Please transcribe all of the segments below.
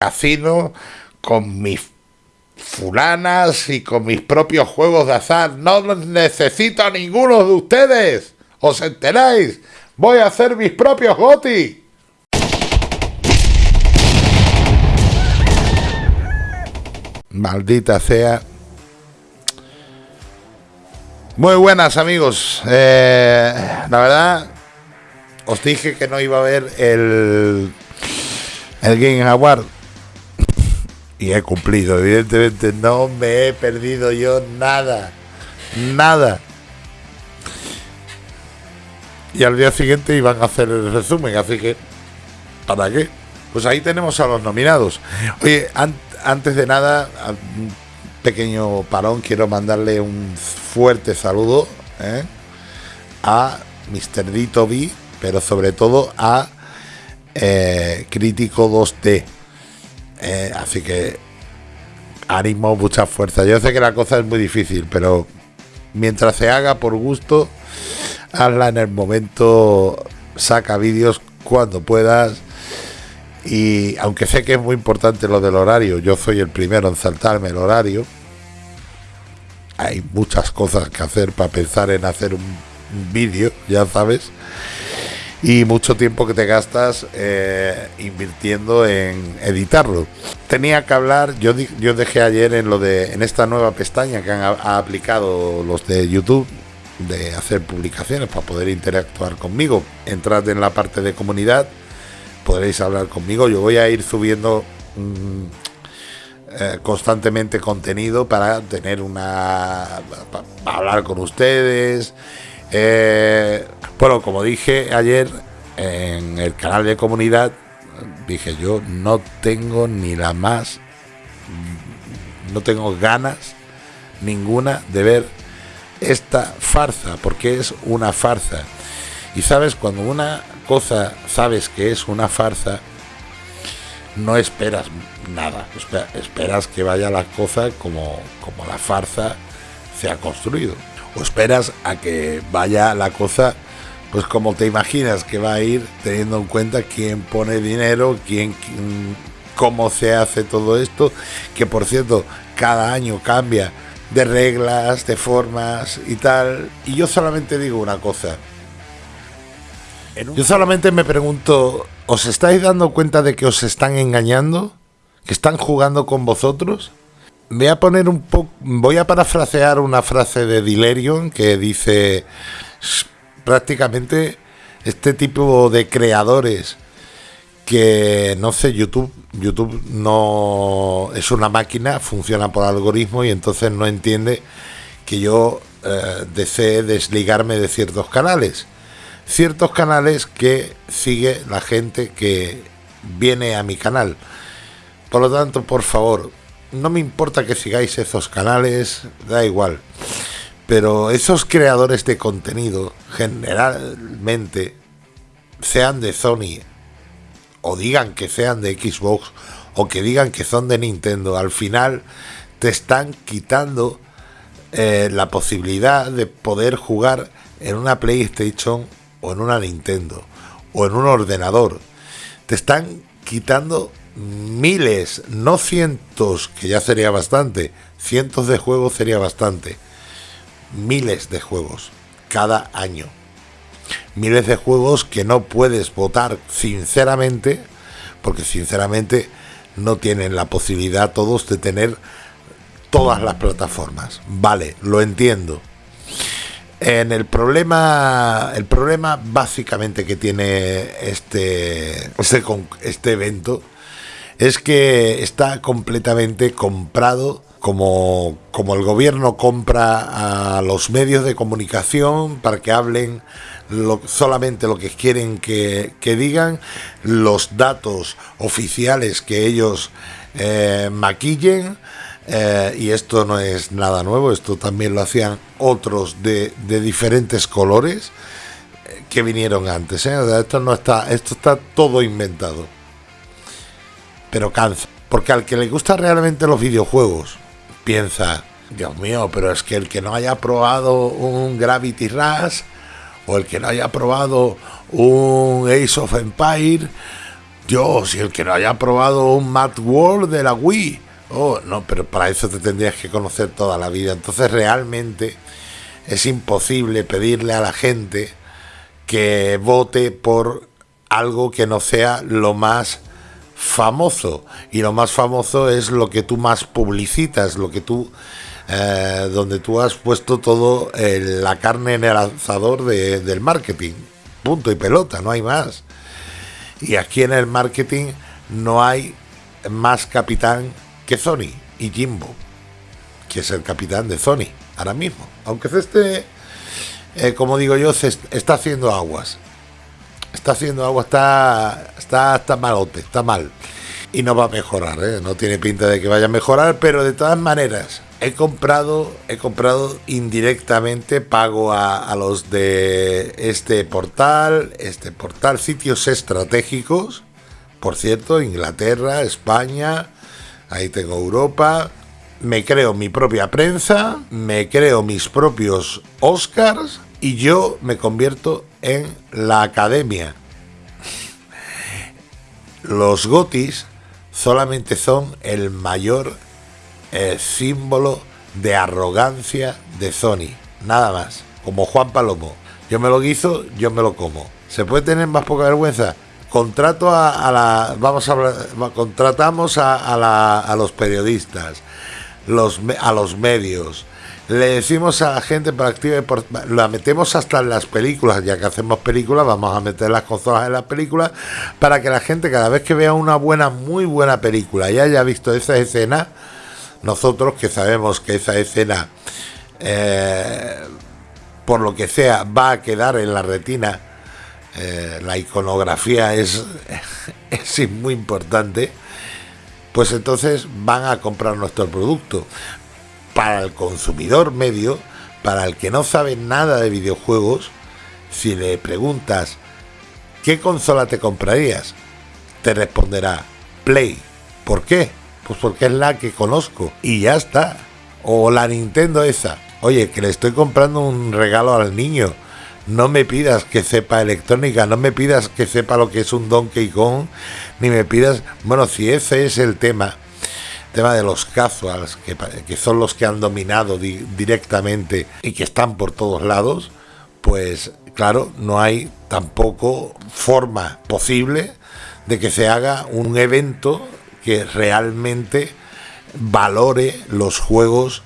casino con mis fulanas y con mis propios juegos de azar. No necesito a ninguno de ustedes. ¿Os enteráis? Voy a hacer mis propios GOTI. Maldita sea. Muy buenas amigos. Eh, la verdad, os dije que no iba a ver el, el Game Award. Y he cumplido. Evidentemente no me he perdido yo nada. Nada. Y al día siguiente iban a hacer el resumen. Así que, ¿para qué? Pues ahí tenemos a los nominados. Oye, antes de nada, un pequeño parón, quiero mandarle un fuerte saludo ¿eh? a Mr. Dito B, pero sobre todo a eh, Crítico 2D. Eh, así que ánimo, mucha fuerza. Yo sé que la cosa es muy difícil, pero mientras se haga por gusto, hazla en el momento, saca vídeos cuando puedas y aunque sé que es muy importante lo del horario, yo soy el primero en saltarme el horario. Hay muchas cosas que hacer para pensar en hacer un, vídeo, ya sabes. Y mucho tiempo que te gastas eh, invirtiendo en editarlo. Tenía que hablar, yo, yo dejé ayer en lo de en esta nueva pestaña que han ha aplicado los de YouTube de hacer publicaciones para poder interactuar conmigo. Entrad en la parte de comunidad podréis hablar conmigo. Yo voy a ir subiendo mm, eh, constantemente contenido para tener una. para hablar con ustedes. Eh, bueno, como dije ayer en el canal de comunidad, dije yo no tengo ni la más. no tengo ganas ninguna de ver esta farsa, porque es una farsa. Y sabes, cuando una cosa sabes que es una farsa, no esperas nada. Esperas que vaya la cosa como, como la farsa se ha construido. O esperas a que vaya la cosa pues como te imaginas que va a ir teniendo en cuenta quién pone dinero, quién, cómo se hace todo esto, que por cierto cada año cambia de reglas, de formas y tal. Y yo solamente digo una cosa, yo solamente me pregunto, ¿os estáis dando cuenta de que os están engañando? ¿Que están jugando con vosotros? Voy a poner un poco, voy a parafrasear una frase de Dilerion que dice prácticamente este tipo de creadores que no sé, YouTube, YouTube no es una máquina, funciona por algoritmo y entonces no entiende que yo eh, desee desligarme de ciertos canales ciertos canales que sigue la gente que viene a mi canal. Por lo tanto, por favor, no me importa que sigáis esos canales, da igual. Pero esos creadores de contenido, generalmente, sean de Sony, o digan que sean de Xbox, o que digan que son de Nintendo, al final te están quitando eh, la posibilidad de poder jugar en una PlayStation o en una Nintendo o en un ordenador. Te están quitando miles, no cientos, que ya sería bastante, cientos de juegos sería bastante, miles de juegos cada año. Miles de juegos que no puedes votar sinceramente, porque sinceramente no tienen la posibilidad todos de tener todas las plataformas. Vale, lo entiendo. En el problema, el problema básicamente que tiene este, este, este evento es que está completamente comprado como, como el gobierno compra a los medios de comunicación para que hablen solamente lo que quieren que, digan, los datos oficiales que ellos eh, maquillen eh, y esto no es nada nuevo, esto también lo hacían otros de, diferentes colores eh, que vinieron antes. esto no está, esto está todo inventado. Pero cansa. Porque al que le gusta realmente los videojuegos, piensa, Dios mío, pero es que el que no haya probado un Gravity Rush o el que no haya probado un Ace of Empire, Dios, y el que no haya probado un Mad World de la Wii. Oh, no, pero para eso te tendrías que conocer toda la vida. Entonces realmente es imposible pedirle a la gente que vote por algo que no sea lo más famoso. Y lo más famoso es lo que tú más publicitas, lo que tú eh, donde tú has puesto todo la carne en el asador del marketing. Punto y pelota, no hay más. Y aquí en el marketing no hay más capitán que Sony y Jimbo, que es el capitán de Sony ahora mismo. Aunque este, eh, como digo yo, se está haciendo aguas. Está haciendo agua, está, está, está malote, está mal. Y no va a mejorar, ¿eh? no tiene pinta de que vaya a mejorar, pero de todas maneras, he comprado, he comprado indirectamente, pago a, los de este portal, este portal, sitios estratégicos, por cierto, Inglaterra, España, ahí tengo Europa, me creo mi propia prensa, me creo mis propios Oscars y yo me convierto en la academia. Los gotis solamente son el mayor el símbolo de arrogancia de Sony. Nada más. Como Juan Palomo. Yo me lo guiso, yo me lo como. ¿Se puede tener más poca vergüenza? Contrato a, la. Vamos a hablar. Contratamos a, a los periodistas, los, a los medios. Le decimos a la gente para activa la metemos hasta en las películas, ya que hacemos películas, vamos a meter las consolas en las películas para que la gente cada vez que vea una buena, muy buena película y haya visto esa escena, nosotros que sabemos que esa escena, eh, por lo que sea, va a quedar en la retina, eh, la iconografía es, es muy importante, pues entonces van a comprar nuestro producto. Para el consumidor medio, para el que no sabe nada de videojuegos, si le preguntas ¿qué consola te comprarías? Te responderá Play. ¿Por qué? Pues porque es la que conozco y ya está. O la Nintendo esa. Oye, que le estoy comprando un regalo al niño. No me pidas que sepa electrónica, no me pidas que sepa lo que es un Donkey Kong, ni me pidas, bueno, si ese es el tema, tema de los casuals, que, son los que han dominado directamente y que están por todos lados, pues claro, no hay tampoco forma posible de que se haga un evento que realmente valore los juegos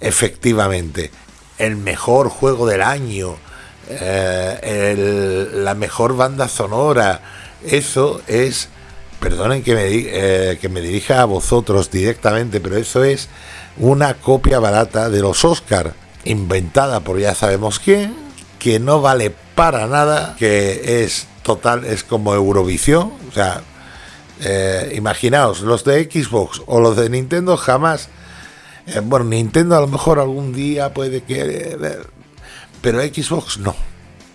efectivamente. El mejor juego del año, eh, la mejor banda sonora, eso es, perdonen que me, eh, que me dirija a vosotros directamente, pero eso es una copia barata de los Oscar, inventada por ya sabemos quién, que no vale para nada, que es total, es como Eurovisión, o sea, eh, imaginaos, los de Xbox o los de Nintendo jamás. Eh, bueno, Nintendo a lo mejor algún día puede que. pero Xbox no.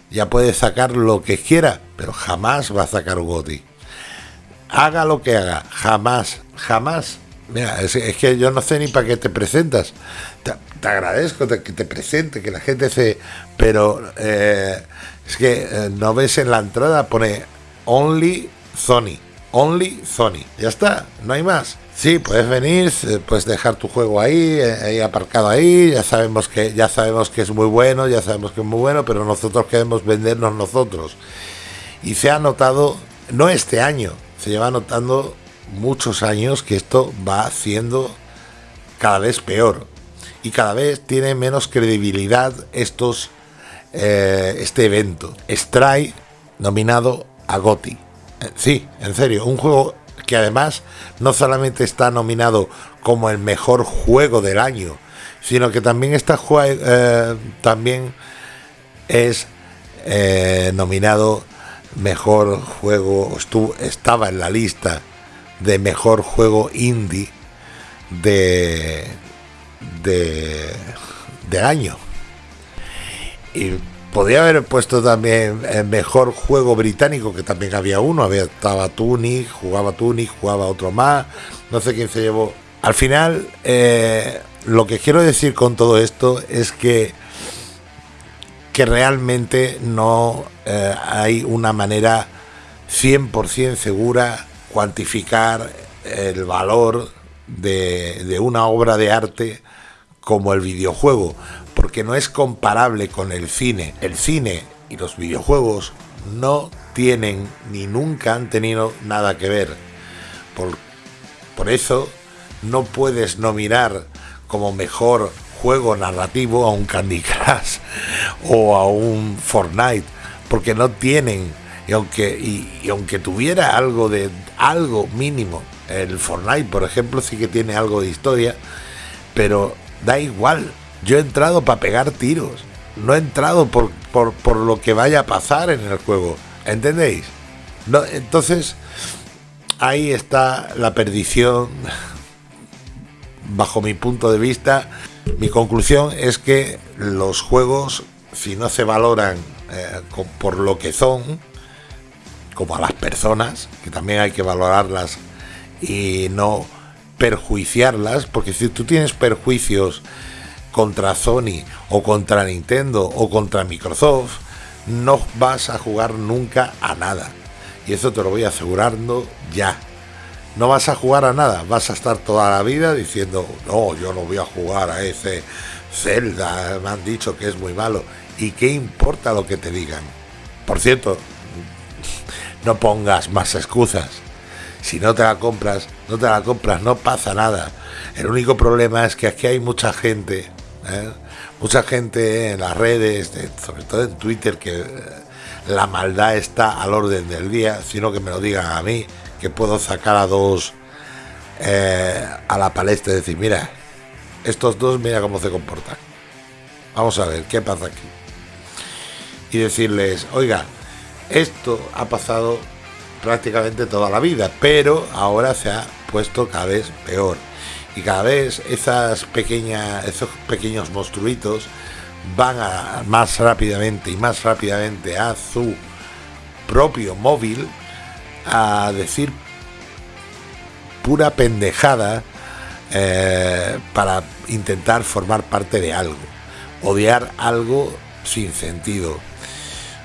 Ya puede sacar lo que quiera, pero jamás va a sacar un. Haga lo que haga, jamás, jamás. Mira, es, que yo no sé ni para qué te presentas. Te, agradezco que te presente, que la gente se. Pero eh, es que no ves en la entrada, pone Only Sony Only Sony. Ya está, no hay más. Sí, puedes venir, puedes dejar tu juego ahí, eh, ahí aparcado ahí, ya sabemos que ya sabemos que es muy bueno, ya sabemos que es muy bueno, pero nosotros queremos vendernos nosotros. Y se ha notado, no este año, se lleva notando muchos años que esto va haciendo cada vez peor y cada vez tiene menos credibilidad estos eh, este evento. Stray nominado a GOTI Sí, en serio, un juego que además no solamente está nominado como el mejor juego del año, sino que también está eh, también es eh, nominado mejor juego, estuvo, estaba en la lista de mejor juego indie de, de, año. Y Podría haber puesto también el mejor juego británico, que también había uno, había, estaba Tunic, jugaba Tunic, jugaba otro más, no sé quién se llevó. Al final, eh, lo que quiero decir con todo esto es que, que realmente no eh, hay una manera 100% segura cuantificar el valor de, una obra de arte como el videojuego, porque no es comparable con el cine. El cine y los videojuegos no tienen ni nunca han tenido nada que ver. Por, por eso no puedes nominar como mejor juego narrativo a un Candy Crush o a un Fortnite, porque no tienen, y aunque, y, aunque tuviera algo de algo mínimo, el Fortnite, por ejemplo, sí que tiene algo de historia, pero da igual. Yo he entrado para pegar tiros, no he entrado por, por, por lo que vaya a pasar en el juego. ¿Entendéis? No, entonces, ahí está la perdición, bajo mi punto de vista. Mi conclusión es que los juegos, si no se valoran eh, por lo que son, como a las personas, que también hay que valorarlas y no perjuiciarlas, porque si tú tienes perjuicios contra Sony o contra Nintendo o contra Microsoft, no vas a jugar nunca a nada. Y eso te lo voy asegurando ya. No vas a jugar a nada, vas a estar toda la vida diciendo, no, yo no voy a jugar a ese Zelda, me han dicho que es muy malo. ¿Y qué importa lo que te digan? Por cierto, no pongas más excusas. Si no te la compras, no te la compras, no pasa nada. El único problema es que aquí hay mucha gente ¿eh? Mucha gente en las redes, sobre todo en Twitter, que eh, la maldad está al orden del día, sino que me lo digan a mí, que puedo sacar a dos eh, a la palestra y decir, mira, estos dos, mira cómo se comportan. Vamos a ver, ¿qué pasa aquí? Y decirles, oiga, esto ha pasado prácticamente toda la vida, pero ahora se ha puesto cada vez peor. Y cada vez esas pequeñas, esos pequeños monstruitos van a, más rápidamente y más rápidamente a su propio móvil a decir pura pendejada eh, para intentar formar parte de algo, odiar algo sin sentido,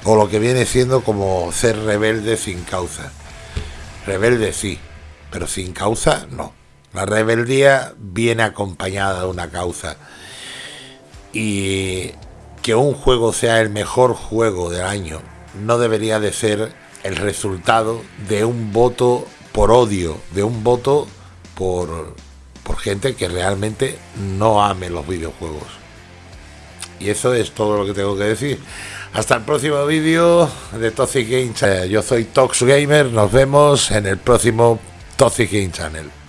o lo que viene siendo como ser rebelde sin causa. Rebelde sí, pero sin causa no. La rebeldía viene acompañada de una causa. Y que un juego sea el mejor juego del año no debería de ser el resultado de un voto por odio, de un voto por, por gente que realmente no ame los videojuegos. Y eso es todo lo que tengo que decir. Hasta el próximo vídeo de Toxic Game Channel. Yo soy Tox Gamer, nos vemos en el próximo Toxic Game Channel.